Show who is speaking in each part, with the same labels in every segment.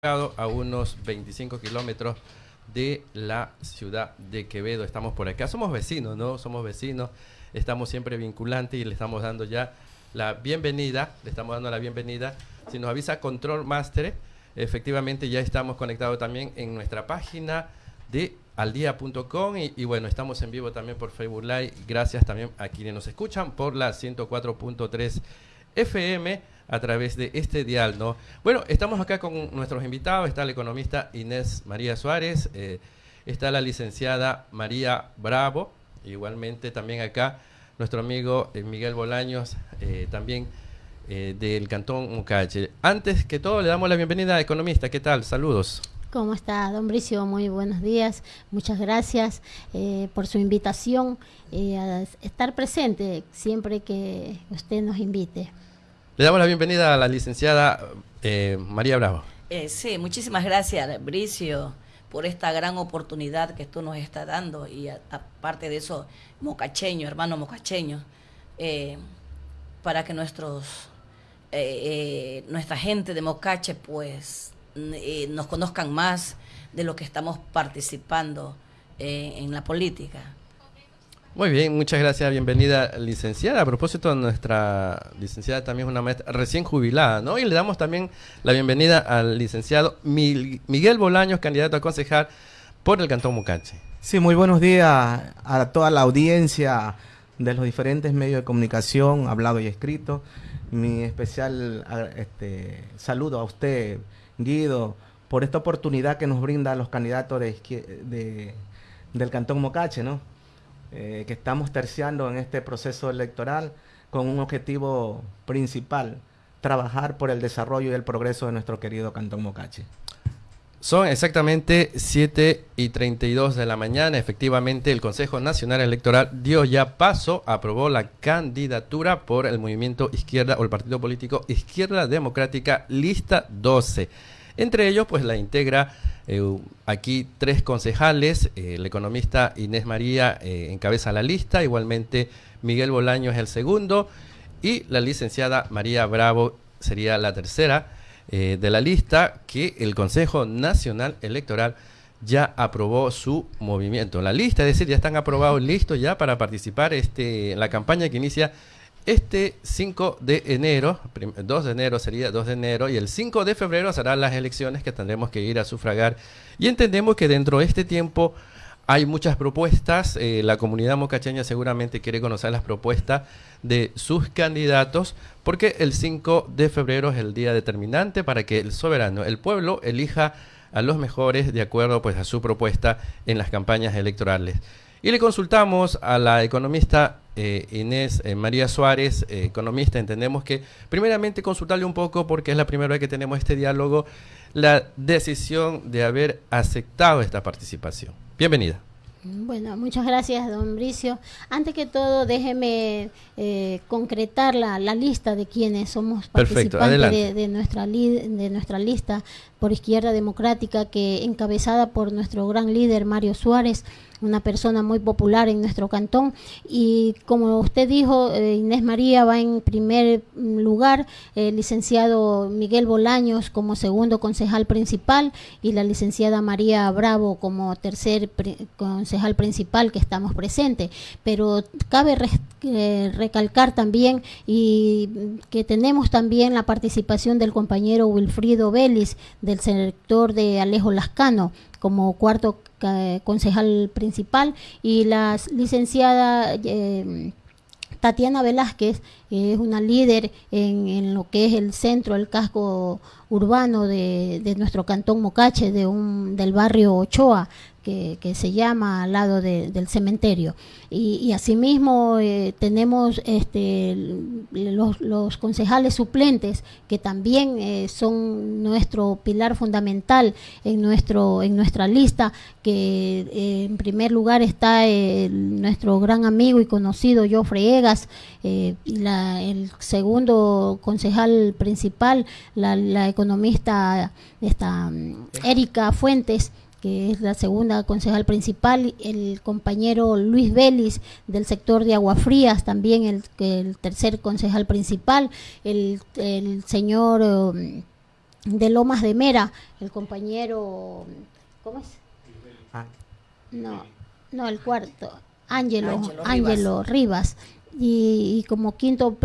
Speaker 1: a unos 25 kilómetros de la ciudad de Quevedo. Estamos por acá. Somos vecinos, ¿no? Somos vecinos. Estamos siempre vinculantes y le estamos dando ya la bienvenida. Le estamos dando la bienvenida. Si nos avisa Control Master, efectivamente ya estamos conectados también en nuestra página de aldia.com y, y, bueno, estamos en vivo también por Facebook Live. Gracias también a quienes nos escuchan por la 104.3 FM a través de este dial, ¿no? Bueno, estamos acá con nuestros invitados, está la economista Inés María Suárez, eh, está la licenciada María Bravo, igualmente también acá nuestro amigo eh, Miguel Bolaños, eh, también del Cantón Mucache. Antes que todo, le damos la bienvenida a Economista, ¿qué tal? Saludos.
Speaker 2: ¿Cómo está, don Bricio? Muy buenos días. Muchas gracias eh, por su invitación eh, a estar presente siempre que usted nos invite.
Speaker 1: Le damos la bienvenida a la licenciada eh, María Bravo.
Speaker 3: Eh, sí, muchísimas gracias, Bricio, por esta gran oportunidad que tú nos estás dando y aparte de eso, mocacheño, hermano mocacheño, eh, para que nuestros eh, eh, nuestra gente de Mocache pues eh, nos conozcan más de lo que estamos participando en la política.
Speaker 1: Muy bien, muchas gracias, bienvenida licenciada. A propósito, nuestra licenciada también es una maestra recién jubilada, ¿no? Y le damos también la bienvenida al licenciado Miguel Bolaños, candidato a concejal por el Cantón Mucache.
Speaker 4: Sí, muy buenos días a toda la audiencia de los diferentes medios de comunicación, hablado y escrito. Mi especial este, saludo a usted, Guido, por esta oportunidad que nos brinda los candidatos de- del Cantón Mocache, ¿no? Eh, que estamos terciando en este proceso electoral con un objetivo principal, trabajar por el desarrollo y el progreso de nuestro querido Cantón Mocache.
Speaker 1: Son exactamente 7 y 32 de la mañana. Efectivamente, el Consejo Nacional Electoral dio ya paso, aprobó la candidatura por el movimiento izquierda o el partido político Izquierda Democrática Lista 12. Entre ellos, pues la integra eh, aquí tres concejales. eh, el economista Inés María eh, encabeza la lista, igualmente Miguel Bolaño es el segundo y la licenciada María Bravo sería la tercera eh, de la lista que el Consejo Nacional Electoral ya aprobó su movimiento. La lista, es decir, ya están aprobados, listos ya para participar este, en la campaña que inicia este 5 de enero, prim- 2 de enero sería 2 de enero, y el 5 de febrero serán las elecciones que tendremos que ir a sufragar. Y entendemos que dentro de este tiempo hay muchas propuestas, eh, la comunidad mocacheña seguramente quiere conocer las propuestas de sus candidatos, porque el 5 de febrero es el día determinante para que el soberano, el pueblo, elija a los mejores de acuerdo pues a su propuesta en las campañas electorales. Y le consultamos a la economista eh, Inés eh, María Suárez, eh, economista, entendemos que primeramente consultarle un poco, porque es la primera vez que tenemos este diálogo, la decisión de haber aceptado esta participación. Bienvenida.
Speaker 2: Bueno, muchas gracias, don Bricio. Antes que todo, déjeme eh, concretar la, la lista de quienes somos
Speaker 1: Perfecto,
Speaker 2: participantes de, de nuestra li- de nuestra lista por Izquierda Democrática, que encabezada por nuestro gran líder Mario Suárez, una persona muy popular en nuestro cantón. Y como usted dijo, eh, Inés María va en primer mm, lugar, el licenciado Miguel Bolaños como segundo concejal principal y la licenciada María Bravo como tercer concejal principal que estamos presentes. Pero cabe eh, recalcar también y mm, que tenemos también la participación del compañero Wilfrido Vélez del sector de Alejo Lascano como cuarto concejal principal y la licenciada eh, Tatiana Velázquez que es una líder en, en lo que es el centro, el casco urbano de, de nuestro cantón Mocache, de un, del barrio Ochoa, que, se llama al lado de- del cementerio. Y, asimismo eh, tenemos este, los, concejales suplentes, que también eh, son nuestro pilar fundamental en, nuestro, en nuestra lista, que eh, en primer lugar está nuestro gran amigo y conocido Jofre Egas, la, el segundo concejal principal, la, la economista esta, mm, Erika Fuentes, que es la segunda concejal principal, el compañero Luis Vélez del sector de Aguafrías, también el, el tercer concejal principal, el, el señor... um, de Lomas de Mera, el compañero, ¿cómo es?
Speaker 4: Ah,
Speaker 2: No, no, el cuarto, Ángelo,
Speaker 3: Ángelo
Speaker 2: Ángelo Rivas. Y, y como quinto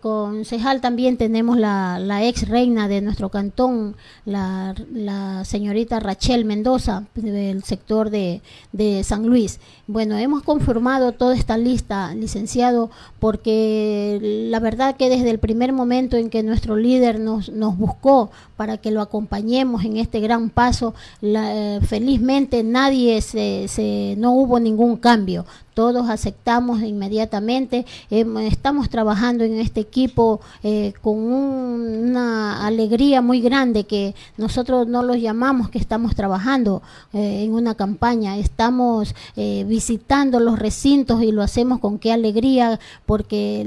Speaker 2: concejal también tenemos la, la ex reina de nuestro cantón, la, la señorita Rachel Mendoza, del sector de, de San Luis. Bueno, hemos conformado toda esta lista, licenciado, porque la verdad que desde el primer momento en que nuestro líder nos, nos buscó para que lo acompañemos en este gran paso, la- eh, felizmente nadie se, se, no hubo ningún cambio. Todos aceptamos inmediatamente. Em, estamos trabajando en este equipo eh, con un- una alegría muy grande que nosotros no los llamamos que estamos trabajando eh, en una campaña. Estamos eh, visitando los recintos y lo hacemos con qué alegría porque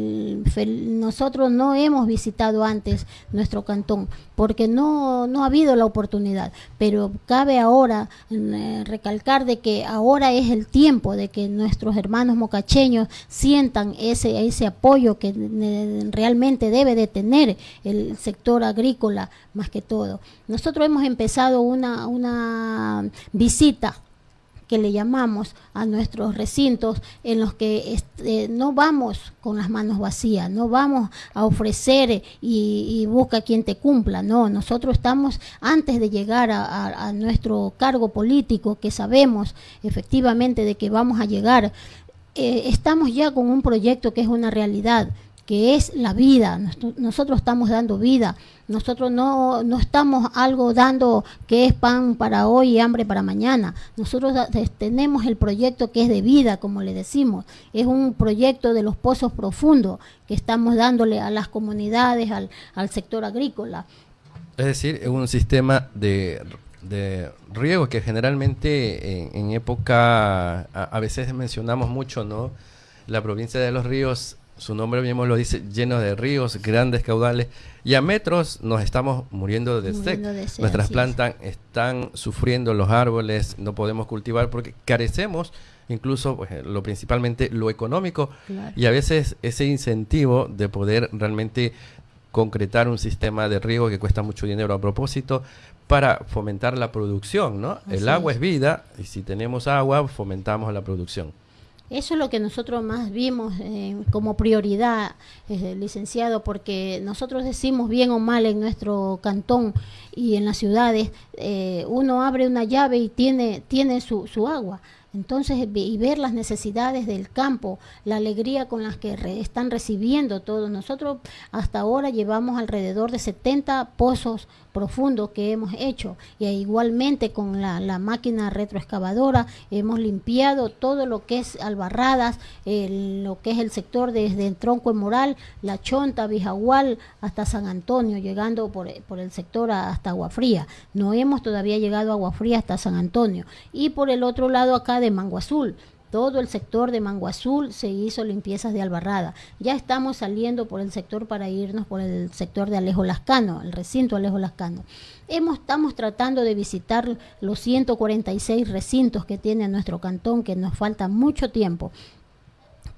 Speaker 2: nosotros no hemos visitado antes nuestro cantón porque no, no ha habido la oportunidad. Pero cabe ahora eh, recalcar de que ahora es el tiempo de que nuestros hermanos mocacheños sientan ese, ese apoyo que realmente debe de tener el sector agrícola más que todo. Nosotros hemos empezado una, una visita que le llamamos a nuestros recintos en los que este, no vamos con las manos vacías, no vamos a ofrecer y, y busca quien te cumpla, no, nosotros estamos antes de llegar a, nuestro cargo político que sabemos efectivamente de que vamos a llegar, eh, estamos ya con un proyecto que es una realidad que es la vida. Nos- Nosotros estamos dando vida. Nosotros no, no estamos algo dando que es pan para hoy y hambre para mañana. Nosotros tenemos el proyecto que es de vida, como le decimos. Es un proyecto de los pozos profundos que estamos dándole a las comunidades, al, al sector agrícola.
Speaker 1: Es decir, es un sistema de, de riego que generalmente en, en época, a veces mencionamos mucho, ¿no? La provincia de los ríos, su nombre mismo lo dice, lleno de ríos, grandes caudales, y a metros nos estamos muriendo de sed.
Speaker 2: Muriendo de sed,
Speaker 1: Nuestras
Speaker 2: es.
Speaker 1: plantas están sufriendo los árboles, no podemos cultivar porque carecemos incluso pues, eh, lo principalmente lo económico
Speaker 2: Claro.
Speaker 1: y a veces ese incentivo de poder realmente concretar un sistema de riego que cuesta mucho dinero a propósito para fomentar la producción, ¿no?
Speaker 2: Así
Speaker 1: El agua
Speaker 2: es.
Speaker 1: es vida y si tenemos agua fomentamos la producción.
Speaker 2: Eso es lo que nosotros más vimos eh, como prioridad, eh, licenciado, porque nosotros decimos bien o mal en nuestro cantón y en las ciudades, eh, uno abre una llave y tiene, tiene su, su agua. Entonces, y ver las necesidades del campo, la alegría con las que re- están recibiendo todos. Nosotros hasta ahora llevamos alrededor de 70 pozos profundos que hemos hecho y igualmente con la, máquina retroexcavadora hemos limpiado todo lo que es albarradas, lo que es el sector desde el tronco en Moral, La Chonta, Bijagual hasta San Antonio, llegando por, por el sector hasta Agua Fría. No hemos todavía llegado a Agua Fría hasta San Antonio. Y por el otro lado acá de Mango Azul. Todo el sector de Mango Azul se hizo limpiezas de albarrada. Ya estamos saliendo por el sector para irnos por el sector de Alejo Lascano, el recinto Alejo Lascano. Hemos, estamos tratando de visitar los 146 recintos que tiene nuestro cantón, que nos falta mucho tiempo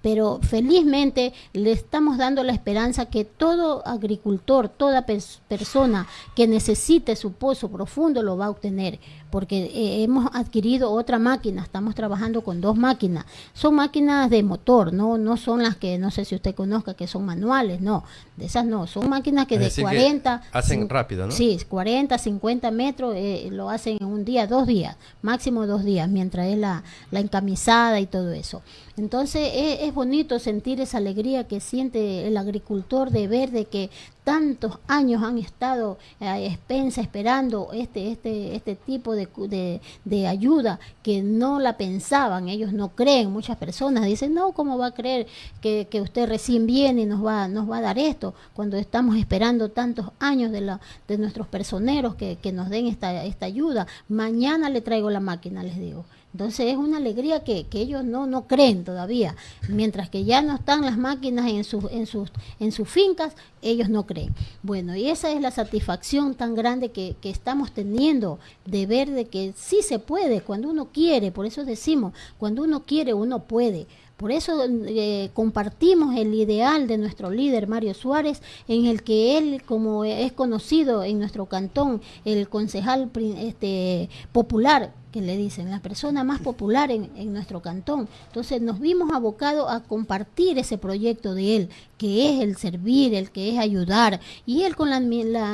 Speaker 2: pero felizmente le estamos dando la esperanza que todo agricultor, toda pers- persona que necesite su pozo profundo lo va a obtener, porque eh, hemos adquirido otra máquina, estamos trabajando con dos máquinas. Son máquinas de motor, no no son las que no sé si usted conozca que son manuales, no, de esas no, son máquinas que
Speaker 1: Es
Speaker 2: de
Speaker 1: decir, que
Speaker 2: 40
Speaker 1: hacen rápido, ¿no?
Speaker 2: Sí, 40, 50 metros eh, lo hacen en un día, dos días, máximo dos días, mientras es la, la encamisada y todo eso. Entonces es, es bonito sentir esa alegría que siente el agricultor de ver de que tantos años han estado a expensa esperando este este este tipo de, de, de ayuda que no la pensaban, ellos no creen, muchas personas dicen, no, ¿cómo va a creer que, que usted recién viene y nos va, nos va a dar esto? Cuando estamos esperando tantos años de, la, de nuestros personeros que, que nos den esta, esta ayuda. Mañana le traigo la máquina, les digo. Entonces es una alegría que, que ellos no, no creen todavía. Mientras que ya no están las máquinas en sus, en, sus, en sus fincas, ellos no creen. Bueno, y esa es la satisfacción tan grande que, que estamos teniendo de ver de que sí se puede cuando uno quiere. Por eso decimos, cuando uno quiere, uno puede Por eso eh, compartimos el ideal de nuestro líder Mario Suárez, en el que él, como es conocido en nuestro cantón, el concejal este, popular, que le dicen, la persona más popular en, en, nuestro cantón. Entonces nos vimos abocados a compartir ese proyecto de él, que es el servir, el que es ayudar. Y él con la,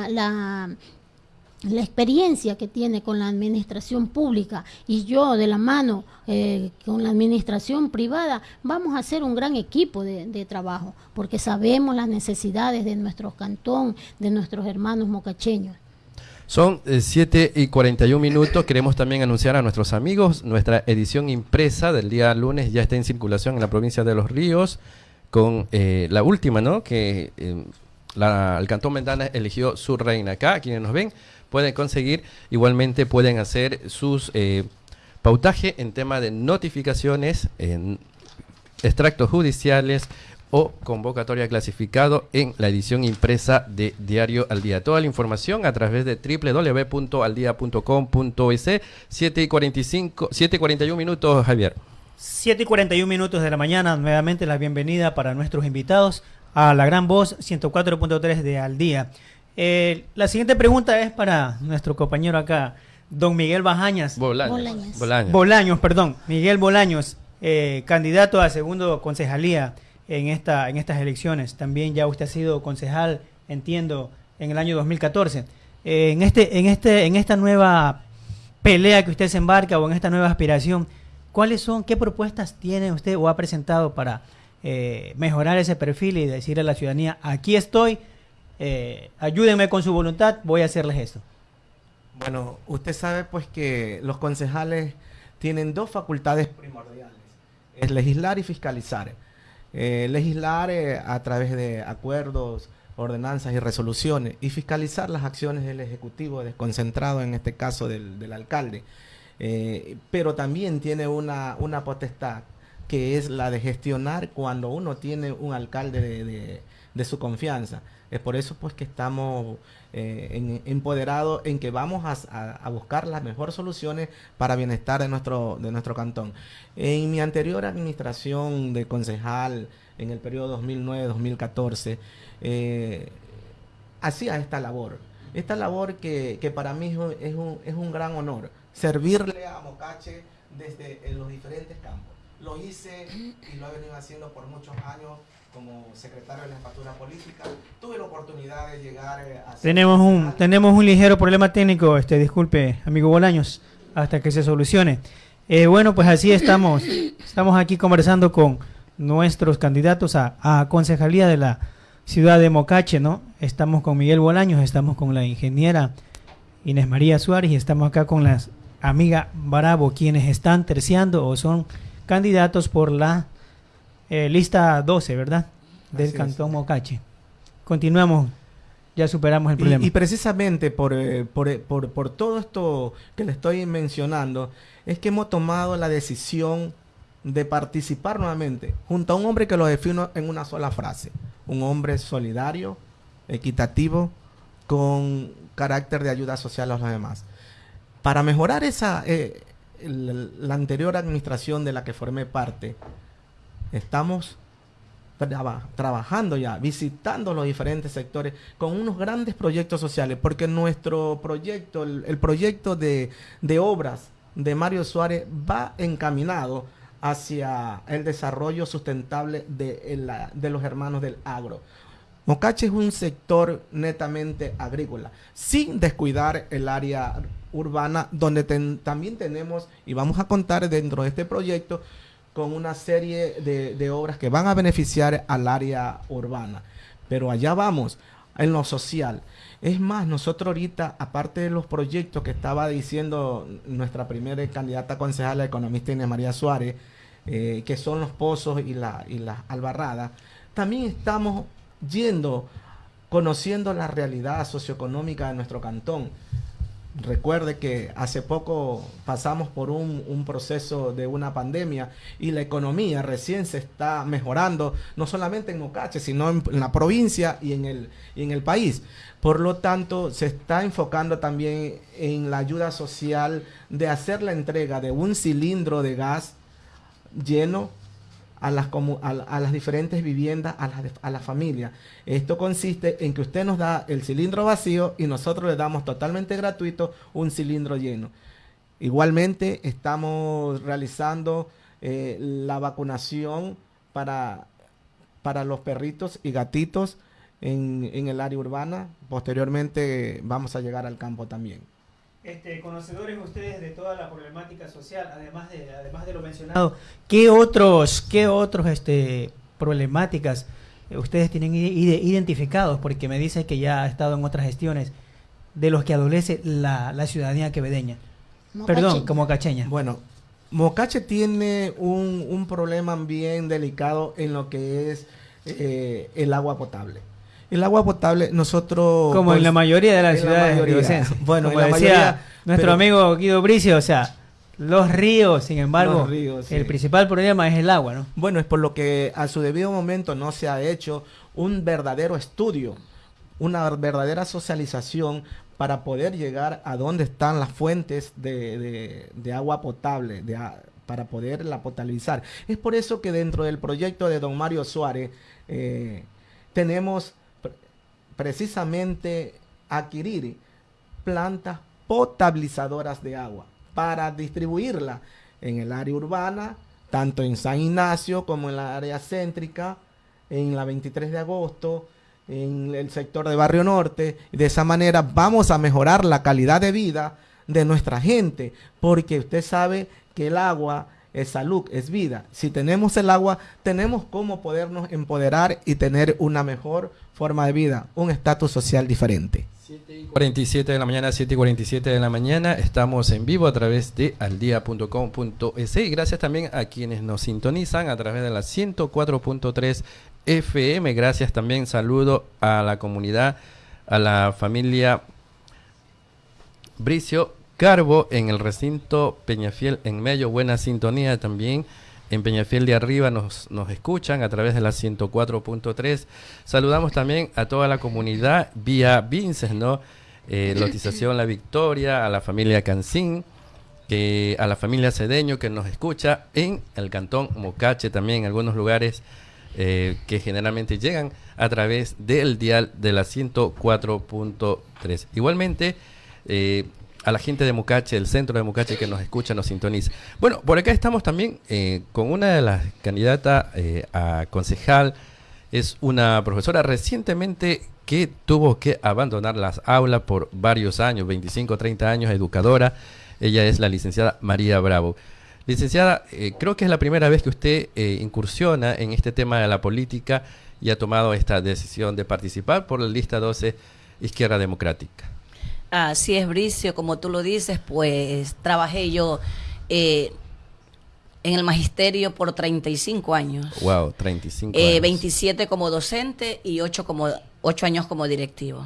Speaker 2: la la experiencia que tiene con la administración pública y yo de la mano eh, con la administración privada, vamos a hacer un gran equipo de, trabajo, porque sabemos las necesidades de nuestro cantón, de nuestros hermanos mocacheños.
Speaker 1: Son 7 eh, y 41 minutos. Queremos también anunciar a nuestros amigos nuestra edición impresa del día lunes ya está en circulación en la provincia de Los Ríos con eh, la última, ¿no? Que el Cantón Ventana eligió su reina. Acá, quienes nos ven, pueden conseguir. Igualmente pueden hacer sus eh, pautaje en tema de notificaciones, en extractos judiciales o convocatoria clasificado en la edición impresa de Diario al Día. Toda la información a través de www.aldia.com.es 7 y 45, 7 y 41 minutos, Javier.
Speaker 5: 7 y 41 minutos de la mañana, nuevamente la bienvenida para nuestros invitados a la gran voz 104.3 de Al Día. Eh, la siguiente pregunta es para nuestro compañero acá, don Miguel Bajañas.
Speaker 1: Bolaños.
Speaker 5: Bolaños. perdón. Miguel Bolaños, eh, candidato a segundo concejalía en, esta, en estas elecciones. También ya usted ha sido concejal, entiendo, en el año 2014. Eh, en, este, en, este, en esta nueva pelea que usted se embarca o en esta nueva aspiración, ¿cuáles son, qué propuestas tiene usted o ha presentado para mejorar ese perfil y decir a la ciudadanía, aquí estoy, eh, ayúdenme con su voluntad, voy a hacerles esto.
Speaker 4: Bueno, usted sabe pues que los concejales tienen dos facultades primordiales, es legislar y fiscalizar. Eh, legislar eh, a través de acuerdos, ordenanzas y resoluciones y fiscalizar las acciones del Ejecutivo desconcentrado, en este caso del, alcalde. pero también tiene una, una, potestad que es la de gestionar cuando uno tiene un alcalde de, de su confianza. Es por eso pues que estamos eh, empoderados en que vamos a, buscar las mejores soluciones para bienestar de nuestro, de nuestro cantón. En mi anterior administración de concejal, en el periodo 2009-2014, eh, hacía esta labor. Esta labor que, para mí es un, es un gran honor, servirle a Mocache desde los diferentes campos. Lo hice y lo he venido haciendo por muchos años como secretario de la jefatura política. Tuve la oportunidad de llegar eh, a...
Speaker 5: Tenemos un, tenemos un ligero problema técnico, este disculpe, amigo Bolaños, hasta que se solucione. Eh, bueno, pues así estamos. Estamos aquí conversando con nuestros candidatos a, a concejalía de la ciudad de Mocache, ¿no? Estamos con Miguel Bolaños, estamos con la ingeniera Inés María Suárez y estamos acá con las amiga Bravo, quienes están terciando o son candidatos por la eh, lista 12, ¿verdad? Del Cantón Mocache. Continuamos, ya superamos el problema.
Speaker 4: Y, precisamente por, eh, por, eh, por, por, todo esto que le estoy mencionando, es que hemos tomado la decisión de participar nuevamente junto a un hombre que lo defino en una sola frase. Un hombre solidario, equitativo, con carácter de ayuda social a los demás. Para mejorar esa, la anterior administración de la que formé parte, estamos trabajando ya, visitando los diferentes sectores con unos grandes proyectos sociales, porque nuestro proyecto, el, proyecto de, obras de Mario Suárez va encaminado hacia el desarrollo sustentable de, de los hermanos del agro. Mocache es un sector netamente agrícola, sin descuidar el área urbana, donde también tenemos, y vamos a contar dentro de este proyecto, con una serie de, obras que van a beneficiar al área urbana. Pero allá vamos, en lo social. Es más, nosotros ahorita, aparte de los proyectos que estaba diciendo nuestra primera candidata concejal, la economista Inés María Suárez, eh, que son los pozos y la, y las albarradas, también estamos yendo, conociendo la realidad socioeconómica de nuestro cantón. Recuerde que hace poco pasamos por un, proceso de una pandemia y la economía recién se está mejorando, no solamente en Mocache, sino en, la provincia y en, el, y en el país. Por lo tanto, se está enfocando también en la ayuda social de hacer la entrega de un cilindro de gas lleno a las, a, las diferentes viviendas, a las, a la familia. Esto consiste en que usted nos da el cilindro vacío y nosotros le damos totalmente gratuito un cilindro lleno. Igualmente estamos realizando eh, la vacunación para, para los perritos y gatitos en, en el área urbana. Posteriormente vamos a llegar al campo también.
Speaker 5: Este, conocedores ustedes de toda la problemática social, además de, además de lo mencionado, ¿qué otros, qué otros este, problemáticas eh, ustedes tienen identificados? Porque me dice que ya ha estado en otras gestiones de los que adolece la, la ciudadanía quevedeña. Perdón, como cacheña.
Speaker 4: Bueno, Mocache tiene un, un, problema bien delicado en lo que es eh, el agua potable. El agua potable, nosotros...
Speaker 5: Como en la mayoría de las ciudades de Bueno, como decía nuestro amigo Guido Bricio, o sea, los ríos, sin embargo, el principal problema es el agua, ¿no?
Speaker 4: Bueno, es por lo que a su debido momento no se ha hecho un verdadero estudio, una verdadera socialización para poder llegar a dónde están las fuentes de, de, agua potable, de, para poderla potabilizar. Es por eso que dentro del proyecto de don Mario Suárez eh, tenemos precisamente adquirir plantas potabilizadoras de agua para distribuirla en el área urbana, tanto en San Ignacio como en la área céntrica, en la 23 de agosto, en el sector de Barrio Norte. De esa manera vamos a mejorar la calidad de vida de nuestra gente, porque usted sabe que el agua es salud, es vida. Si tenemos el agua, tenemos cómo podernos empoderar y tener una mejor forma de vida, un estatus social diferente.
Speaker 1: 7 y 47 de la mañana, 7 y 47 de la mañana, estamos en vivo a través de aldia.com.es y gracias también a quienes nos sintonizan a través de la 104.3 FM. Gracias también, saludo a la comunidad, a la familia Bricio Carbo en el recinto Peñafiel en medio, buena sintonía también. En Peñafiel de arriba nos, nos escuchan a través de la 104.3. Saludamos también a toda la comunidad vía Vinces, ¿no? Eh, Lotización La Victoria, a la familia Cancín, que, a la familia Cedeño que nos escucha en el cantón Mocache también, en algunos lugares eh, que generalmente llegan a través del dial de la 104.3. Igualmente, eh, a la gente de Mucache, el centro de Mucache que nos escucha, nos sintoniza. Bueno, por acá estamos también eh, con una de las candidatas eh, a concejal. Es una profesora recientemente que tuvo que abandonar las aulas por varios años, 25, 30 años, educadora. Ella es la licenciada María Bravo. Licenciada, eh, creo que es la primera vez que usted incursiona en este tema de la política y ha tomado esta decisión de participar por la lista 12 Izquierda Democrática.
Speaker 3: Así es, Bricio, como tú lo dices, pues trabajé yo eh, en el magisterio por 35 años.
Speaker 1: Wow, 35
Speaker 3: eh, 27 como docente y 8, como, 8 años como directivo.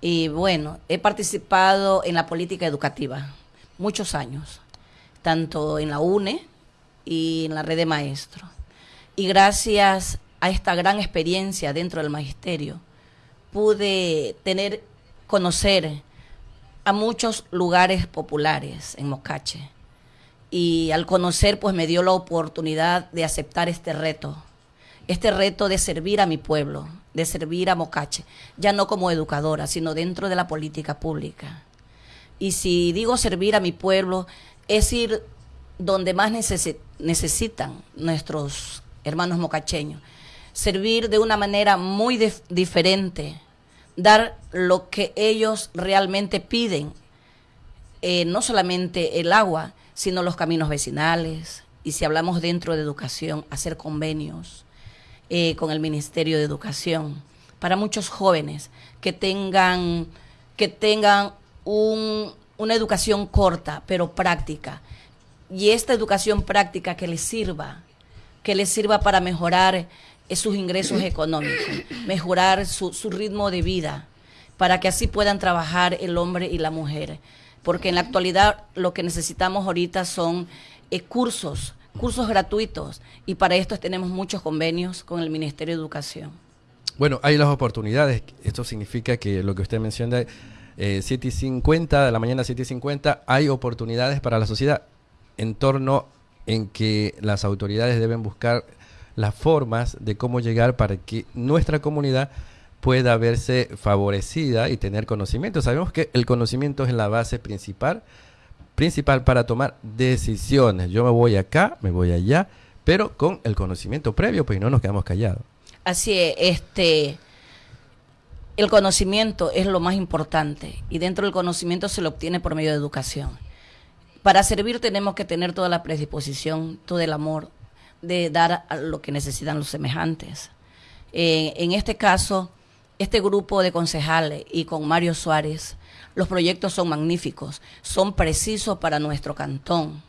Speaker 3: Y bueno, he participado en la política educativa muchos años, tanto en la UNE y en la red de maestros. Y gracias a esta gran experiencia dentro del magisterio, pude tener conocer a muchos lugares populares en Mocache. Y al conocer, pues me dio la oportunidad de aceptar este reto. Este reto de servir a mi pueblo, de servir a Mocache, ya no como educadora, sino dentro de la política pública. Y si digo servir a mi pueblo, es ir donde más necesitan nuestros hermanos mocacheños. Servir de una manera muy diferente dar lo que ellos realmente piden, eh, no solamente el agua, sino los caminos vecinales, y si hablamos dentro de educación, hacer convenios eh, con el Ministerio de Educación para muchos jóvenes que tengan, que tengan una educación corta, pero práctica. Y esta educación práctica que les sirva, que les sirva para mejorar sus ingresos económicos, mejorar su, ritmo de vida, para que así puedan trabajar el hombre y la mujer. Porque en la actualidad lo que necesitamos ahorita son eh, cursos, cursos gratuitos, y para esto tenemos muchos convenios con el Ministerio de Educación.
Speaker 1: Bueno, hay las oportunidades. Esto significa que lo que usted menciona, eh, 7 y 50, de la mañana 7 y 50, hay oportunidades para la sociedad en torno en que las autoridades deben buscar las formas de cómo llegar para que nuestra comunidad pueda verse favorecida y tener conocimiento. Sabemos que el conocimiento es la base principal, principal para tomar decisiones. Yo me voy acá, me voy allá, pero con el conocimiento previo, pues no nos quedamos callados.
Speaker 3: Así es, este, el conocimiento es lo más importante y dentro del conocimiento se lo obtiene por medio de educación. Para servir tenemos que tener toda la predisposición, todo el amor de dar a lo que necesitan los semejantes. Eh, en este caso, este grupo de concejales y con Mario Suárez, los proyectos son magníficos, son precisos para nuestro cantón.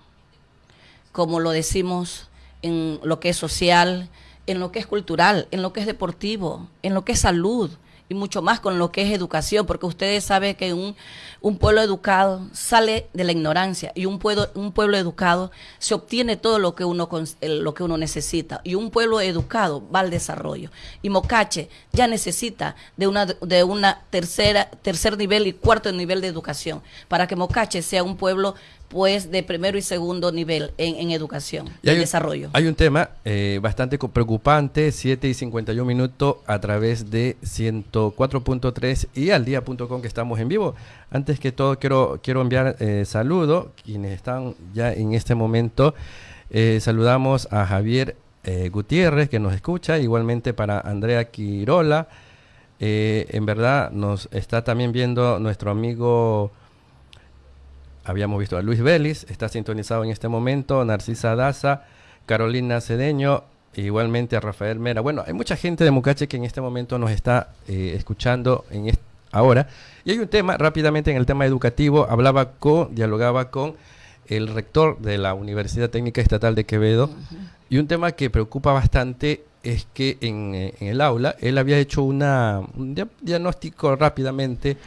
Speaker 3: Como lo decimos en lo que es social, en lo que es cultural, en lo que es deportivo, en lo que es salud, y mucho más con lo que es educación, porque ustedes saben que un, un pueblo educado sale de la ignorancia y un pueblo, un pueblo educado se obtiene todo lo que, uno, lo que uno necesita y un pueblo educado va al desarrollo. Y Mocache ya necesita de una, de una tercera, tercer nivel y cuarto nivel de educación para que Mocache sea un pueblo pues de primero y segundo nivel en, educación y, desarrollo.
Speaker 1: Hay un tema eh, bastante preocupante, 7 y 51 minutos a través de 104.3 y al día.com que estamos en vivo. Antes que todo quiero, quiero enviar eh, saludos, quienes están ya en este momento. Eh, saludamos a Javier eh, Gutiérrez que nos escucha, igualmente para Andrea Quirola. en verdad nos está también viendo nuestro amigo habíamos visto a Luis Vélez, está sintonizado en este momento, Narcisa Daza, Carolina Cedeño, igualmente a Rafael Mera. Bueno, hay mucha gente de Mucache que en este momento nos está eh, escuchando en ahora. Y hay un tema, rápidamente en el tema educativo, hablaba con, dialogaba con el rector de la Universidad Técnica Estatal de Quevedo, y un tema que preocupa bastante es que en, eh, en el aula él había hecho una, un diagnóstico rápidamente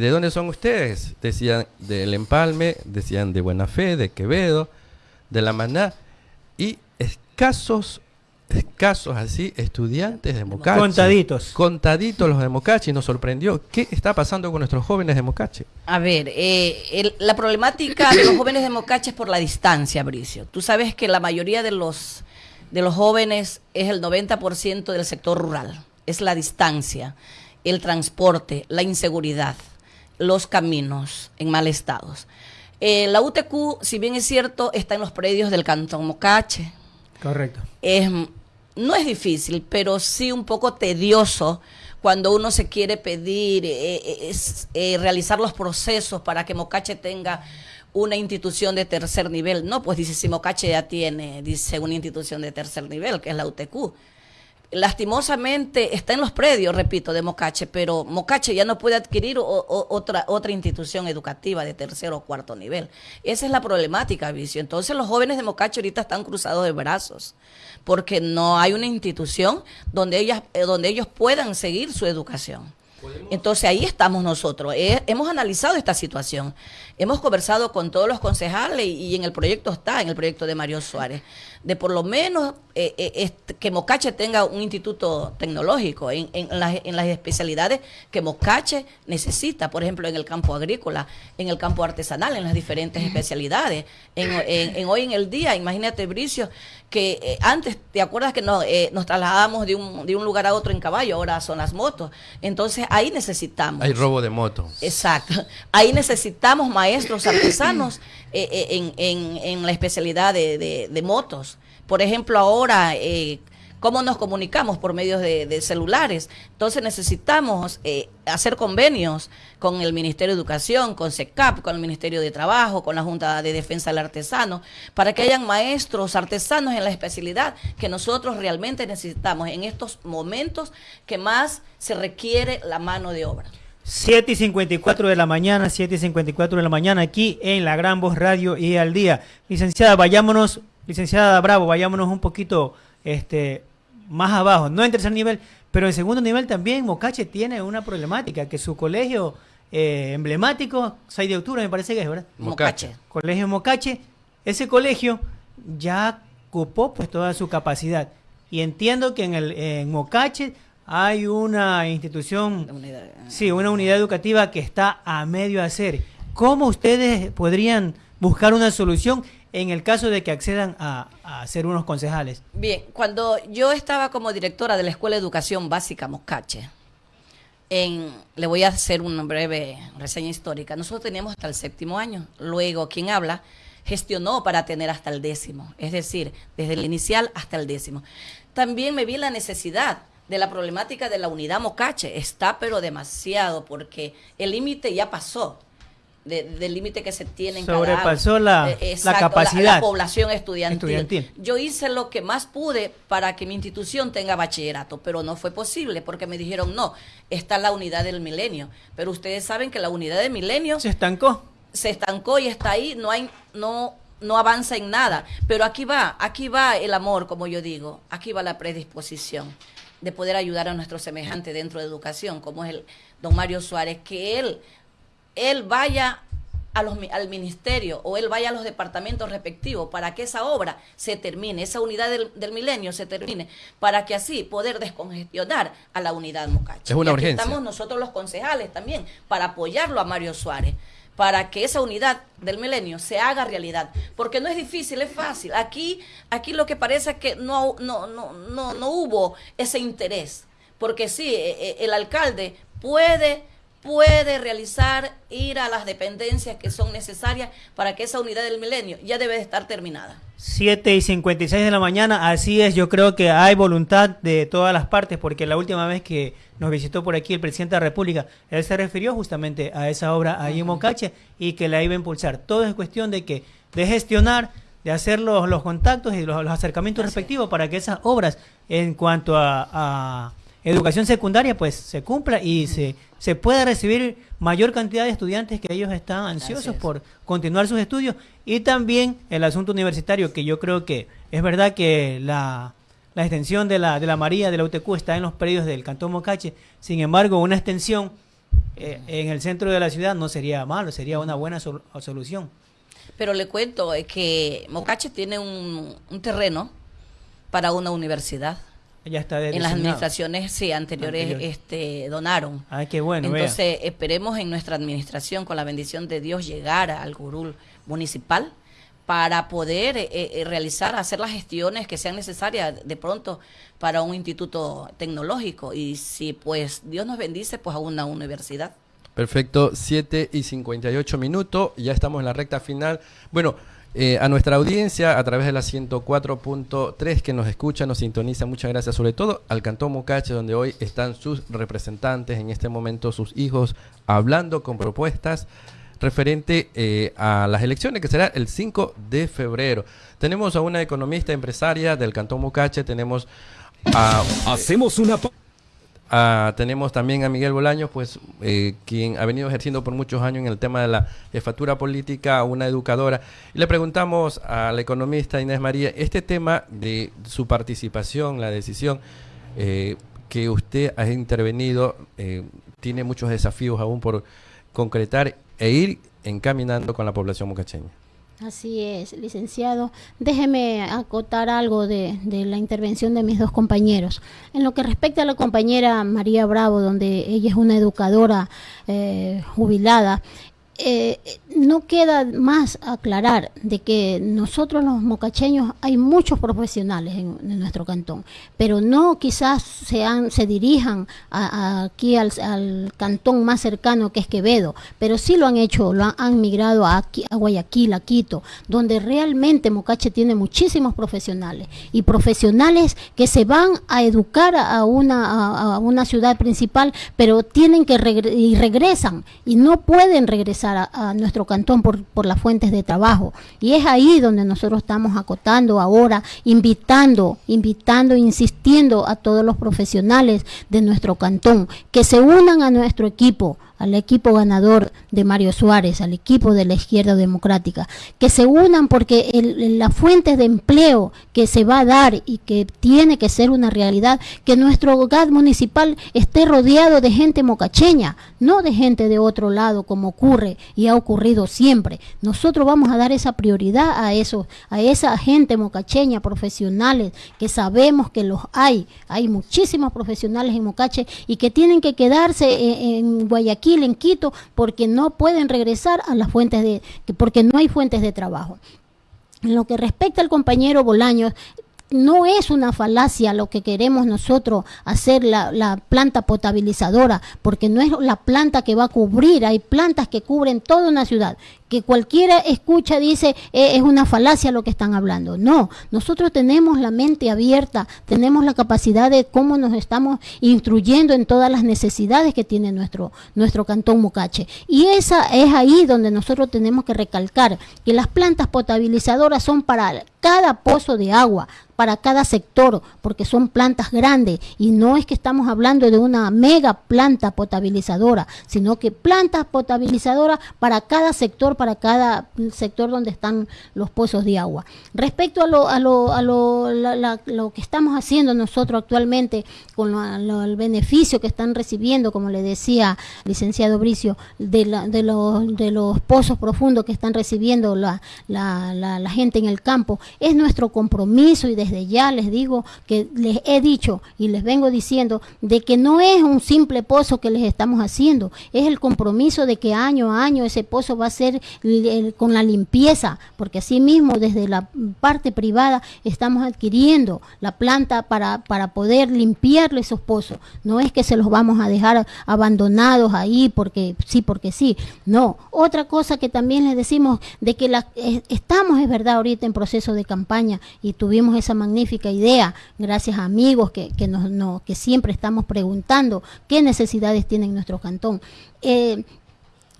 Speaker 1: ¿De dónde son ustedes? Decían del Empalme, decían de Buena Fe, de Quevedo, de La Maná, y escasos, escasos así, estudiantes de Mocache.
Speaker 5: Contaditos.
Speaker 1: Contaditos los de Mocache, y nos sorprendió. ¿Qué está pasando con nuestros jóvenes de Mocache?
Speaker 3: A ver, eh, la problemática de los jóvenes de Mocache es por la distancia, Bricio. Tú sabes que la mayoría de los, de los jóvenes es el 90% del sector rural. Es la distancia, el transporte, la inseguridad los caminos en mal estado. Eh, la UTQ, si bien es cierto, está en los predios del Cantón Mocache.
Speaker 5: Correcto.
Speaker 3: no es difícil, pero sí un poco tedioso cuando uno se quiere pedir, eh, eh, realizar los procesos para que Mocache tenga una institución de tercer nivel. No, pues dice, si Mocache ya tiene, dice, una institución de tercer nivel, que es la UTQ lastimosamente está en los predios, repito, de Mocache, pero Mocache ya no puede adquirir otra, otra institución educativa de tercero o cuarto nivel. Esa es la problemática, Vicio. Entonces los jóvenes de Mocache ahorita están cruzados de brazos, porque no hay una institución donde, ellas, eh, donde ellos puedan seguir su educación. Entonces ahí estamos nosotros. Eh, hemos analizado esta situación. Hemos conversado con todos los concejales y, en el proyecto está, en el proyecto de Mario Suárez, de por lo menos eh, eh, que Mocache tenga un instituto tecnológico en, las, especialidades que Mocache necesita, por ejemplo, en el campo agrícola, en el campo artesanal, en las diferentes especialidades. En, hoy en el día, imagínate, Bricio, que eh, antes, ¿te acuerdas que nos, nos trasladábamos de un, de un lugar a otro en caballo? Ahora son las motos. Entonces ahí necesitamos.
Speaker 1: Hay robo de moto.
Speaker 3: Exacto. Ahí necesitamos maestros artesanos eh, eh, en, en, la especialidad de, de, motos. Por ejemplo, ahora, eh, ¿cómo nos comunicamos? Por medio de, celulares. Entonces necesitamos hacer convenios con el Ministerio de Educación, con SECAP, con el Ministerio de Trabajo, con la Junta de Defensa del Artesano, para que hayan maestros artesanos en la especialidad que nosotros realmente necesitamos en estos momentos que más se requiere la mano de obra.
Speaker 5: 7 y 54 de la mañana, 7 y 54 de la mañana, aquí en la Gran Voz Radio y al día. Licenciada, vayámonos, licenciada Bravo, vayámonos un poquito este, más abajo, no en tercer nivel, pero en segundo nivel también Mocache tiene una problemática, que su colegio eh, emblemático, 6 de octubre me parece que es, ¿verdad?
Speaker 3: Mocache.
Speaker 5: Colegio Mocache, ese colegio ya ocupó pues toda su capacidad. Y entiendo que en el en Mocache hay una institución, sí, una unidad educativa que está a medio hacer. ¿Cómo ustedes podrían buscar una solución en el caso de que accedan a, ser unos concejales?
Speaker 3: Bien, cuando yo estaba como directora de la Escuela de Educación Básica Moscache, en, le voy a hacer una breve reseña histórica. Nosotros teníamos hasta el séptimo año. Luego, quien habla, gestionó para tener hasta el décimo, es decir, desde el inicial hasta el décimo. También me vi la necesidad de la problemática de la unidad Mocache. Está pero demasiado porque el límite ya pasó del límite que se tiene en
Speaker 5: Sobrepasó la, eh, la capacidad.
Speaker 3: La, población estudiantil. Yo hice lo que más pude para que mi institución tenga bachillerato, pero no fue posible porque me dijeron, no, está la unidad del milenio. Pero ustedes saben que la unidad del milenio...
Speaker 5: Se estancó.
Speaker 3: Se estancó y está ahí, no hay, no, no avanza en nada. Pero aquí va, aquí va el amor, como yo digo, aquí va la predisposición de poder ayudar a nuestro semejante dentro de educación, como es el don Mario Suárez, que él él vaya a los, al ministerio o él vaya a los departamentos respectivos para que esa obra se termine, esa unidad del, milenio se termine, para que así poder descongestionar a la unidad Mocacha.
Speaker 1: Es una urgencia.
Speaker 3: Estamos nosotros los concejales también para apoyarlo a Mario Suárez para que esa unidad del milenio se haga realidad, porque no es difícil, es fácil. Aquí, aquí lo que parece es que no, no, no, no, no hubo ese interés, porque sí, e, e, el alcalde puede puede realizar, ir a las dependencias que son necesarias para que esa unidad del milenio ya debe de estar terminada.
Speaker 5: 7 y 56 de la mañana, así es, yo creo que hay voluntad de todas las partes, porque la última vez que nos visitó por aquí el presidente de la República, él se refirió justamente a esa obra ahí en Mocache y que la iba a impulsar. Todo es cuestión de que, de gestionar, de hacer los, los contactos y los, acercamientos respectivos para que esas obras en cuanto a educación secundaria pues se cumpla y se, se pueda recibir mayor cantidad de estudiantes que ellos están ansiosos por continuar sus estudios. Y también el asunto universitario que yo creo que es verdad que la, la extensión de la, de la María de la UTQ está en los predios del Cantón Mocache, sin embargo una extensión eh, en el centro de la ciudad no sería malo, sería una buena solución.
Speaker 3: Pero le cuento que Mocache tiene un, un terreno para una universidad en las administraciones sí anteriores este donaron.
Speaker 5: Ay qué bueno
Speaker 3: entonces esperemos en nuestra administración con la bendición de Dios llegar al gurú municipal para poder eh, eh, realizar hacer las gestiones que sean necesarias de pronto para un instituto tecnológico. Y si pues Dios nos bendice pues a una universidad.
Speaker 1: Perfecto, 7 y 58 minutos, ya estamos en la recta final. Bueno, eh, a nuestra audiencia a través de la 104.3 que nos escucha, nos sintoniza, muchas gracias, sobre todo al Cantón Mocache, donde hoy están sus representantes, en este momento sus hijos, hablando con propuestas referente eh, a las elecciones que será el 5 de febrero. Tenemos a una economista empresaria del Cantón Mocache, tenemos a...
Speaker 6: Hacemos una...
Speaker 1: Ah, tenemos también a Miguel Bolaños, pues eh, quien ha venido ejerciendo por muchos años en el tema de la jefatura política, una educadora. Y le preguntamos a la economista Inés María este tema de su participación, la decisión eh, que usted ha intervenido, eh, tiene muchos desafíos aún por concretar e ir encaminando con la población mocacheña.
Speaker 2: Así es, licenciado. Déjeme acotar algo de, la intervención de mis dos compañeros. En lo que respecta a la compañera María Bravo, donde ella es una educadora eh, jubilada, eh, no queda más aclarar de que nosotros los mocacheños hay muchos profesionales en, nuestro cantón, pero no quizás sean, se dirijan aquí al, cantón más cercano que es Quevedo, pero sí lo han hecho, lo han, migrado a, a, Guayaquil, a Quito, donde realmente Mocache tiene muchísimos profesionales y profesionales que se van a educar a una, a, una ciudad principal, pero tienen que y regresan y no pueden regresar a, nuestro cantón por, por las fuentes de trabajo. Y es ahí donde nosotros estamos acotando ahora, invitando, invitando, insistiendo a todos los profesionales de nuestro cantón que se unan a nuestro equipo, al equipo ganador de Mario Suárez, al equipo de la izquierda democrática, que se unan porque las fuentes de empleo que se va a dar y que tiene que ser una realidad, que nuestro hogar municipal esté rodeado de gente mocacheña, no de gente de otro lado como ocurre y ha ocurrido siempre. Nosotros vamos a dar esa prioridad a eso, a esa gente mocacheña, profesionales, que sabemos que los hay. Hay muchísimos profesionales en Mocache y que tienen que quedarse en Guayaquil En Quito, porque no pueden regresar a las fuentes de, porque no hay fuentes de trabajo. En lo que respecta al compañero Bolaños, no es una falacia lo que queremos nosotros hacer la, la, planta potabilizadora, porque no es la planta que va a cubrir, hay plantas que cubren toda una ciudad que cualquiera escucha dice eh, es una falacia lo que están hablando. No, nosotros tenemos la mente abierta, tenemos la capacidad de cómo nos estamos instruyendo en todas las necesidades que tiene nuestro, nuestro cantón Mocache. Y esa es ahí donde nosotros tenemos que recalcar que las plantas potabilizadoras son para cada pozo de agua, para cada sector, porque son plantas grandes y no es que estamos hablando de una mega planta potabilizadora, sino que plantas potabilizadoras para cada sector, para cada sector donde están los pozos de agua. Respecto a lo, a lo, a lo, lo que estamos haciendo nosotros actualmente con el beneficio que están recibiendo, como le decía licenciado Bricio, de, de, los, de los pozos profundos que están recibiendo la, la, gente en el campo, es nuestro compromiso y desde ya les digo que les he dicho y les vengo diciendo de que no es un simple pozo que les estamos haciendo, es el compromiso de que año a año ese pozo va a ser con la limpieza, porque así mismo desde la parte privada estamos adquiriendo la planta para, para poder limpiarle esos pozos. No es que se los vamos a dejar abandonados ahí porque sí, porque sí. No. Otra cosa que también les decimos de que la, estamos, es verdad, ahorita en proceso de campaña y tuvimos esa magnífica idea, gracias a amigos que, que, nos, que siempre estamos preguntando qué necesidades tiene nuestro cantón. Eh,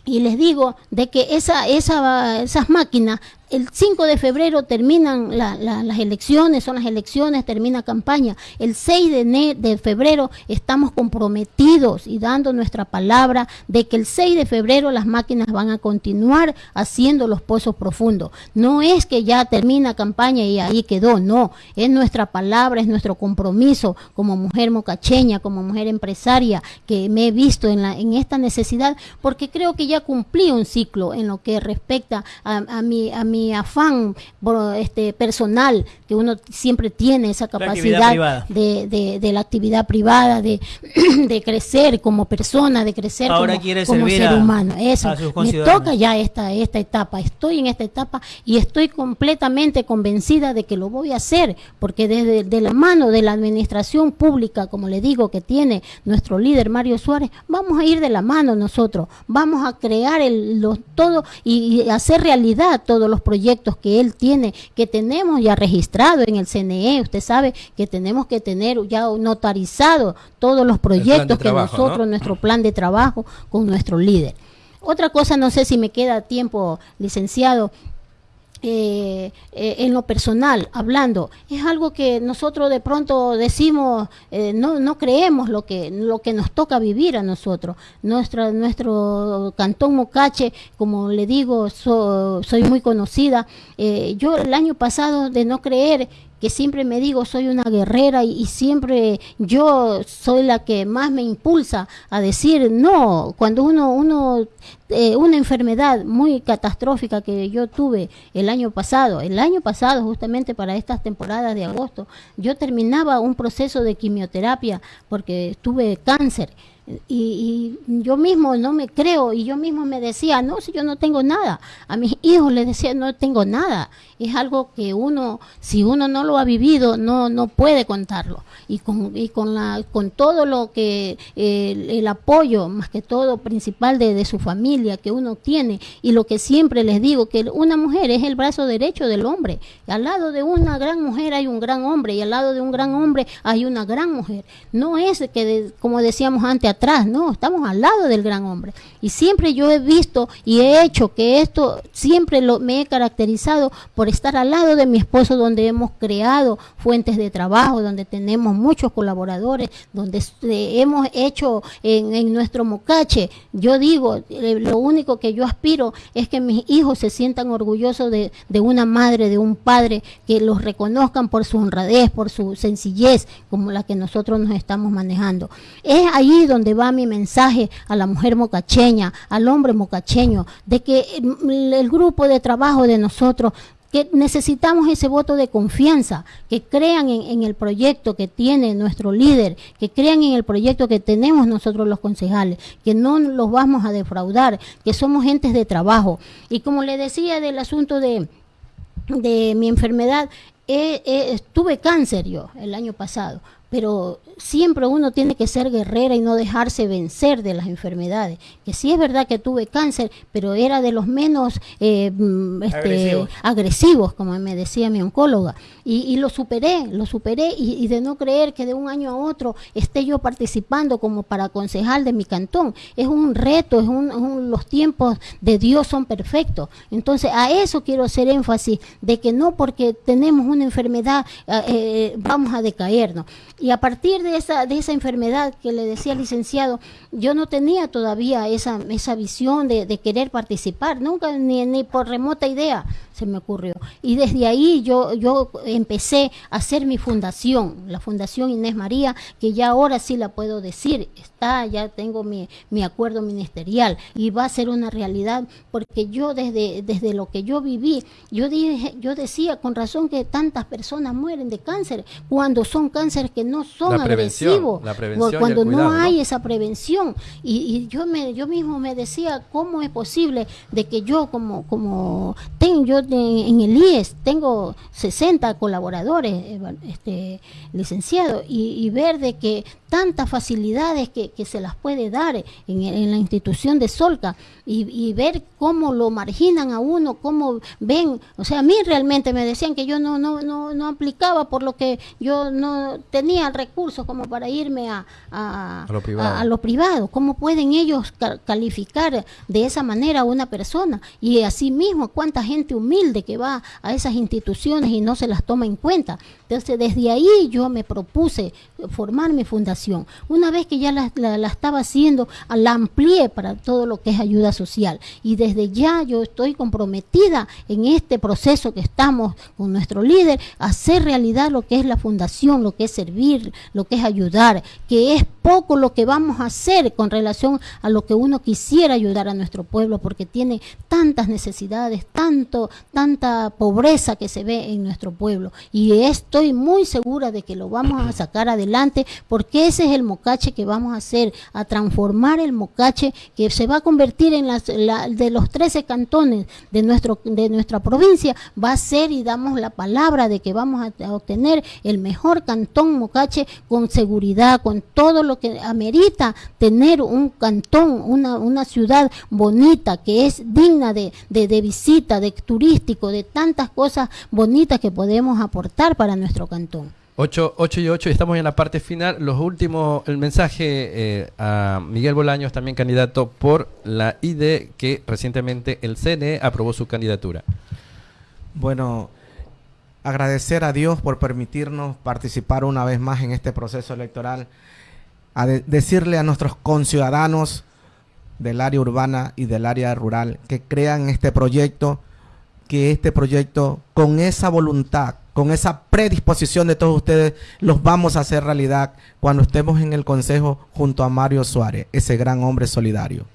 Speaker 2: y les digo de que esa, esa, esas máquinas el 5 de febrero terminan las elecciones, son las elecciones, termina campaña. El 6 de, febrero estamos comprometidos y dando nuestra palabra de que el 6 de febrero las máquinas van a continuar haciendo los pozos profundos. No es que ya termina campaña y ahí quedó, no. Es nuestra palabra, es nuestro compromiso como mujer mocacheña, como mujer empresaria, que me he visto en, la, en esta necesidad, porque creo que ya cumplí un ciclo en lo que respecta a, a mi... A mi afán este, personal, que uno siempre tiene esa capacidad de, de, la actividad privada, de, de, crecer como persona, de crecer como, ser humano. Eso, me toca ya esta, esta etapa, estoy en esta etapa y estoy completamente convencida de que lo voy a hacer, porque desde de la mano de la administración pública, como le digo, que tiene nuestro líder Mario Suárez, vamos a ir de la mano nosotros, vamos a crear el, los, todo y, y hacer realidad todos los proyectos que él tiene, que tenemos ya registrado en el CNE. Usted sabe que tenemos que tener ya notarizado todos los proyectos que nosotros, nuestro plan de trabajo con nuestro líder. Otra cosa, no sé si me queda tiempo, licenciado, eh, eh, en lo personal, hablando, es algo que nosotros de pronto decimos, eh, no, no creemos lo que, lo que nos toca vivir a nosotros. Nuestra, nuestro cantón Mocache, como le digo, soy muy conocida. yo el año pasado de no creer que siempre me digo soy una guerrera y, siempre yo soy la que más me impulsa a decir no, cuando uno, uno eh, una enfermedad muy catastrófica que yo tuve el año pasado, el año pasado justamente para estas temporadas de agosto, yo terminaba un proceso de quimioterapia porque tuve cáncer y, yo mismo no me creo y yo mismo me decía, no, si yo no tengo nada. A mis hijos les decía, no tengo nada. Es algo que uno, si uno no lo ha vivido, no, no puede contarlo. Y con, y con, la, con todo lo que, el, apoyo, más que todo principal de, de, su familia que uno tiene, y lo que siempre les digo, que una mujer es el brazo derecho del hombre. al lado de una gran mujer hay un gran hombre, y al lado de un gran hombre hay una gran mujer. No es que, como decíamos antes, atrás, no, estamos al lado del gran hombre. Y siempre yo he visto y he hecho que esto, siempre lo, me he caracterizado por estar al lado de mi esposo, donde hemos creado fuentes de trabajo, donde tenemos muchos colaboradores, donde hemos hecho en, nuestro mocache. Yo digo, eh, lo único que yo aspiro es que mis hijos se sientan orgullosos de, de una madre, de un padre, que los reconozcan por su honradez, por su sencillez, como la que nosotros nos estamos manejando. Es ahí donde donde va mi mensaje a la mujer mocacheña, al hombre mocacheño, de que el grupo de trabajo de nosotros que necesitamos ese voto de confianza, que crean en, el proyecto que tiene nuestro líder, que crean en el proyecto que tenemos nosotros los concejales, que no los vamos a defraudar, que somos gentes de trabajo. Y como le decía del asunto de, de mi enfermedad, tuve cáncer yo el año pasado, pero siempre uno tiene que ser guerrera y no dejarse vencer de las enfermedades. Que sí es verdad que tuve cáncer, pero era de los menos eh, mm, este, agresivos. como me decía mi oncóloga. Y, lo superé, lo superé y, de no creer que de un año a otro esté yo participando como para concejal de mi cantón. Es un reto, es un, los tiempos de Dios son perfectos. Entonces a eso quiero hacer énfasis, de que no porque tenemos una enfermedad eh, eh, vamos a decaernos. Y a partir de esa, de esa enfermedad que le decía el licenciado, yo no tenía todavía esa, esa visión de, de querer participar, nunca, ni, ni por remota idea se me ocurrió. Y desde ahí yo, yo empecé a hacer mi fundación, la Fundación Inés María, que ya ahora sí la puedo decir, está, ya tengo mi, mi acuerdo ministerial y va a ser una realidad, porque yo desde, desde lo que yo viví, yo, dije, yo decía con razón que tantas personas mueren de cáncer cuando son cánceres que no son agresivos, cuando no hay esa prevención. Y, y, yo, me, yo mismo me decía, ¿cómo es posible de que yo como, como tengo, yo en el IES tengo 60 colaboradores, este, licenciado, y, ver de que tantas facilidades que, se las puede dar en, la institución de Solca y, ver cómo lo marginan a uno, cómo ven, o sea, a mí realmente me decían que yo no, no, no, no aplicaba por lo que yo no tenía recursos como para irme a, a, lo, privado. ¿Cómo pueden ellos calificar de esa manera a una persona? Y así mismo, cuánta gente humilde que va a esas instituciones y no se las toma en cuenta. Entonces, desde ahí yo me propuse formar mi fundación. Una vez que ya la, la, estaba haciendo, la amplié para todo lo que es ayuda social. Y desde ya yo estoy comprometida en este proceso que estamos con nuestro líder, hacer realidad lo que es la fundación, lo que es servir, lo que es ayudar, que es poco lo que vamos a hacer con relación a lo que uno quisiera ayudar a nuestro pueblo, porque tiene tantas necesidades, tanto, tanta pobreza que se ve en nuestro pueblo. Y estoy muy segura de que lo vamos a sacar adelante, porque ese es el mocache que vamos a hacer, a transformar el mocache que se va a convertir en las, de los 13 cantones de, nuestro, de nuestra provincia, va a ser y damos la palabra de que vamos a, obtener el mejor cantón mocache con seguridad, con todo lo que amerita tener un cantón, una, una ciudad bonita, que es digna de, de, visita, de turístico, de tantas cosas bonitas que podemos aportar para nuestro cantón.
Speaker 1: 8, 8 y 8, estamos en la parte final. Los últimos, el mensaje eh, a Miguel Bolaños, también candidato por la ID, que recientemente el CNE aprobó su candidatura.
Speaker 4: Bueno, agradecer a Dios por permitirnos participar una vez más en este proceso electoral, a decirle a nuestros conciudadanos del área urbana y del área rural que crean este proyecto, que este proyecto con esa voluntad, con esa predisposición de todos ustedes, los vamos a hacer realidad cuando estemos en el Consejo junto a Mario Suárez, ese gran hombre solidario.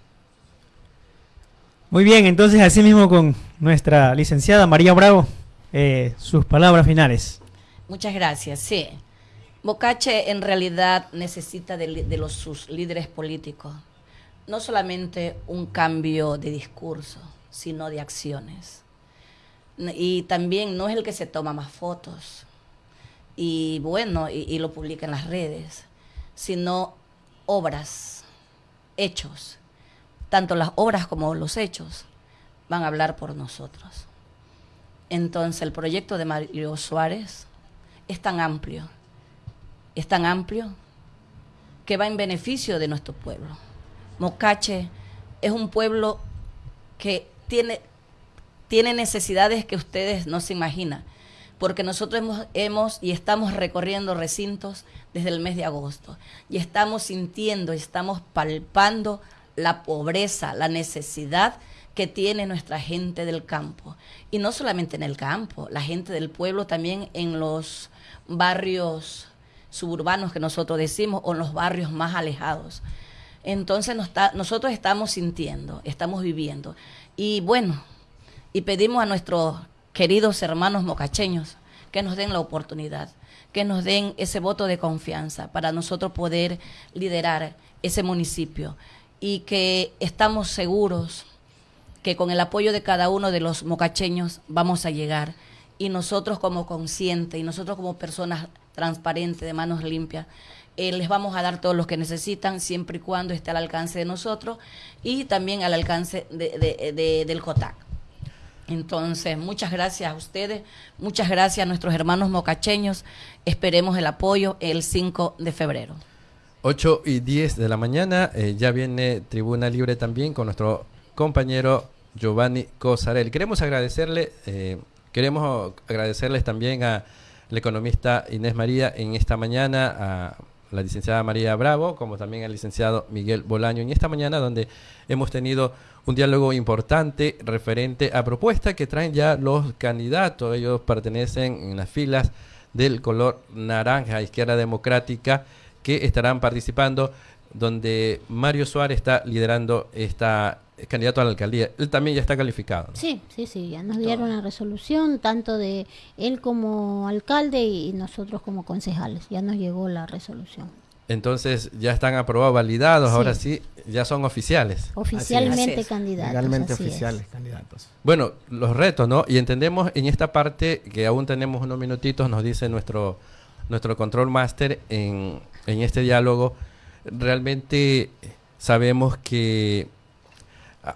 Speaker 5: Muy bien, entonces así mismo con nuestra licenciada María Bravo, eh, sus palabras finales.
Speaker 3: Muchas gracias, sí. Bocache en realidad necesita de, de los, sus líderes políticos, no solamente un cambio de discurso, sino de acciones. Y también no es el que se toma más fotos y bueno, y, lo publica en las redes, sino obras, hechos. Tanto las obras como los hechos van a hablar por nosotros. Entonces el proyecto de Mario Suárez es tan amplio, es tan amplio que va en beneficio de nuestro pueblo. Mocache es un pueblo que tiene, tiene necesidades que ustedes no se imaginan, porque nosotros hemos, y estamos recorriendo recintos desde el mes de agosto y estamos sintiendo estamos palpando la pobreza, la necesidad que tiene nuestra gente del campo. Y no solamente en el campo, la gente del pueblo también en los barrios suburbanos que nosotros decimos o en los barrios más alejados. Entonces nosotros estamos sintiendo, estamos viviendo. Y bueno, y pedimos a nuestros queridos hermanos mocacheños, que nos den la oportunidad, que nos den ese voto de confianza para nosotros poder liderar ese municipio y que estamos seguros que con el apoyo de cada uno de los mocacheños vamos a llegar y nosotros como conscientes y nosotros como personas transparentes, de manos limpias, eh, les vamos a dar todo lo que necesitan siempre y cuando esté al alcance de nosotros y también al alcance de, del COTAC. Entonces, muchas gracias a ustedes, muchas gracias a nuestros hermanos mocacheños. Esperemos el apoyo el 5 de febrero.
Speaker 1: 8 y 10 de la mañana, eh, ya viene Tribuna Libre también con nuestro compañero Giovanni Cosarel. Queremos agradecerle, eh, queremos agradecerles también a la economista Inés María en esta mañana, a la licenciada María Bravo, como también al licenciado Miguel Bolaño en esta mañana, donde hemos tenido un diálogo importante referente a propuestas que traen ya los candidatos. Ellos pertenecen en las filas del color naranja, Izquierda Democrática, que estarán participando, donde Mario Suárez está liderando esta candidato a la alcaldía. Él también ya está calificado.
Speaker 2: Sí, sí, sí, ya nos dieron la resolución, tanto de él como alcalde y nosotros como concejales. Ya nos llegó la resolución.
Speaker 1: Entonces ya están aprobados, validados, ahora sí, ya son oficiales.
Speaker 2: Oficialmente candidatos.
Speaker 4: Legalmente oficiales candidatos.
Speaker 1: Bueno, los retos, ¿no? Y entendemos en esta parte que aún tenemos unos minutitos, nos dice nuestro, nuestro control master en, en este diálogo, realmente sabemos que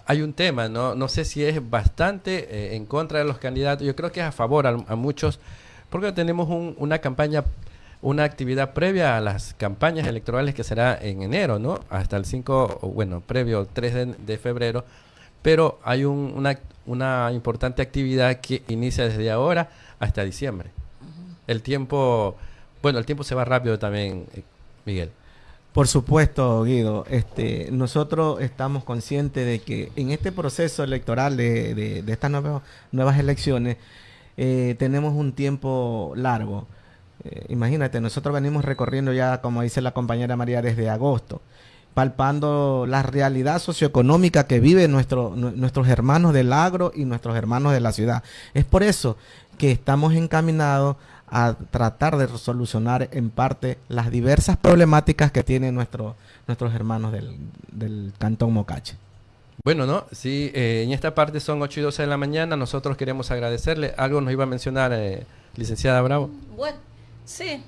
Speaker 1: hay un tema, ¿no? No sé si es bastante eh, en contra de los candidatos, yo creo que es a favor a, muchos, porque tenemos una campaña, una actividad previa a las campañas electorales que será en enero, ¿no? Hasta el 5, bueno, previo 3 de, febrero, pero hay una, una importante actividad que inicia desde ahora hasta diciembre. El tiempo, bueno, el tiempo se va rápido también, eh, Miguel.
Speaker 4: Por supuesto, Guido. Este, nosotros estamos conscientes de que en este proceso electoral de, de, estas nuevas, elecciones eh, tenemos un tiempo largo. Eh, imagínate, nosotros venimos recorriendo ya, como dice la compañera María, desde agosto, palpando la realidad socioeconómica que viven nuestro, nuestros hermanos del agro y nuestros hermanos de la ciudad. Es por eso que estamos encaminados a tratar de solucionar en parte las diversas problemáticas que tienen nuestro, nuestros hermanos del, del Cantón Mocache.
Speaker 1: Bueno, ¿no? Sí, eh, en esta parte son 8 y 12 de la mañana. Nosotros queremos agradecerle. Algo nos iba a mencionar, eh, licenciada Bravo.
Speaker 3: Bueno, sí.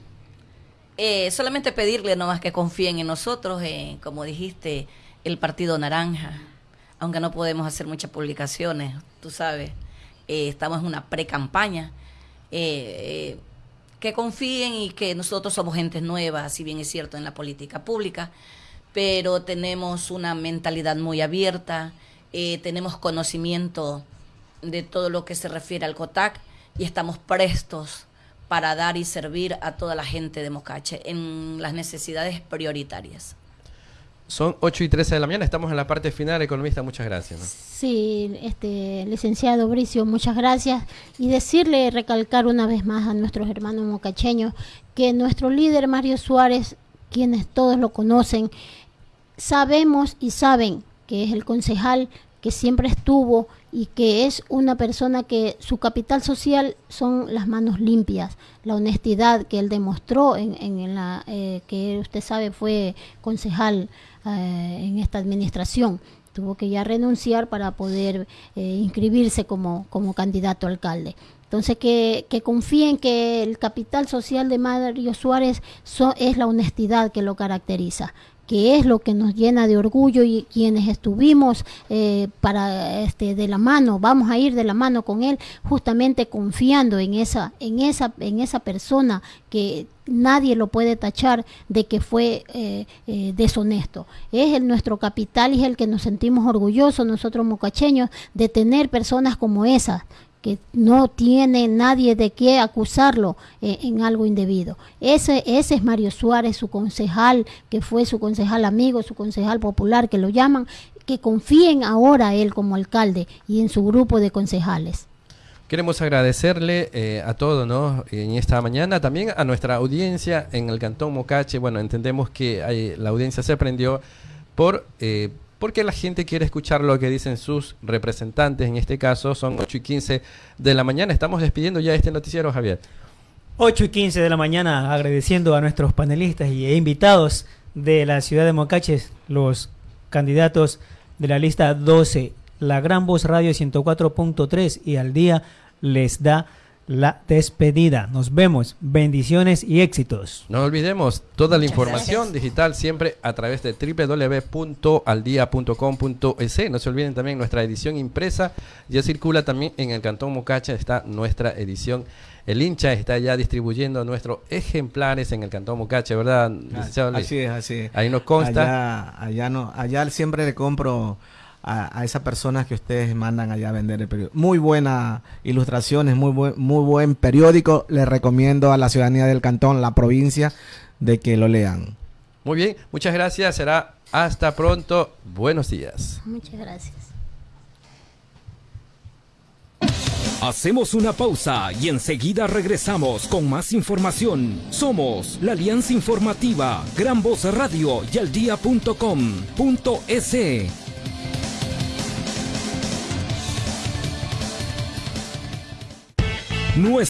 Speaker 3: Eh, solamente pedirle nomás que confíen en nosotros, como dijiste, el Partido Naranja. Aunque no podemos hacer muchas publicaciones, tú sabes, estamos en una pre-campaña. Eh, que confíen y que nosotros somos gente nueva, si bien es cierto, en la política pública, pero tenemos una mentalidad muy abierta, eh, tenemos conocimiento de todo lo que se refiere al COTAC y estamos prestos para dar y servir a toda la gente de Mocache en las necesidades prioritarias.
Speaker 1: Son 8 y 13 de la mañana, estamos en la parte final, economista, muchas gracias.
Speaker 2: Sí, este, licenciado Bricio, muchas gracias. Y decirle, recalcar una vez más a nuestros hermanos mocacheños, que nuestro líder Mario Suárez, quienes todos lo conocen, sabemos y saben que es el concejal que siempre estuvo y que es una persona que su capital social son las manos limpias, la honestidad que él demostró en, en la eh, que usted sabe fue concejal eh, en esta administración. Tuvo que ya renunciar para poder eh, inscribirse como, como candidato a alcalde. Entonces, que, que, confíen que el capital social de Mario Suárez es la honestidad que lo caracteriza que es lo que nos llena de orgullo y quienes estuvimos eh, para este de la mano vamos a ir de la mano con él justamente confiando en esa en esa en esa persona que nadie lo puede tachar de que fue eh, eh, deshonesto. Es el nuestro capital y es el que nos sentimos orgullosos nosotros mocacheños de tener personas como esas que no tiene nadie de qué acusarlo eh, en algo indebido. Ese, ese es Mario Suárez, su concejal, que fue su concejal amigo, su concejal popular, que lo llaman, que confíen ahora él como alcalde y en su grupo de concejales.
Speaker 1: Queremos agradecerle eh, a todos ¿no? en esta mañana, también a nuestra audiencia en el Cantón Mocache. Bueno, entendemos que la audiencia se prendió por... Eh, porque la gente quiere escuchar lo que dicen sus representantes. En este caso son 8 y 15 de la mañana. Estamos despidiendo ya este noticiero, Javier.
Speaker 5: 8 y 15 de la mañana, agradeciendo a nuestros panelistas y e invitados de la ciudad de Mocaches, los candidatos de la lista 12, la Gran Voz Radio 104.3 y al día les da la despedida. Nos vemos. Bendiciones y éxitos.
Speaker 1: No olvidemos toda la información digital siempre a través de www.aldia.com.es. No se olviden también nuestra edición impresa. Ya circula también en el Cantón Mocacha. Está nuestra edición. El hincha está ya distribuyendo nuestros ejemplares en el Cantón Mocacha, ¿verdad? Luis?
Speaker 4: Así es, así es.
Speaker 1: Ahí nos consta.
Speaker 4: Allá, allá, no, allá siempre le compro a, a esas personas que ustedes mandan allá a vender el periódico. Muy buenas ilustraciones, muy buen, muy buen periódico. Les recomiendo a la ciudadanía del cantón, la provincia, de que lo lean.
Speaker 1: Muy bien, muchas gracias. Será hasta pronto. Buenos días.
Speaker 2: Muchas gracias.
Speaker 6: Hacemos una pausa y enseguida regresamos con más información. Somos la Alianza Informativa, Gran Voz Radio y Aldía.com.es. Nuestra